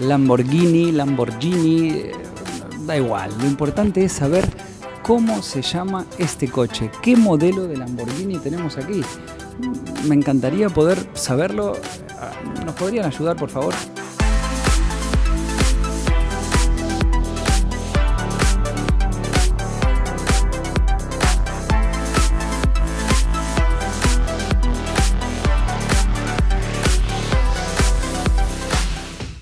Lamborghini, Lamborghini, eh, da igual. Lo importante es saber cómo se llama este coche, qué modelo de Lamborghini tenemos aquí. Me encantaría poder saberlo. Ah, ¿Nos podrían ayudar, por favor?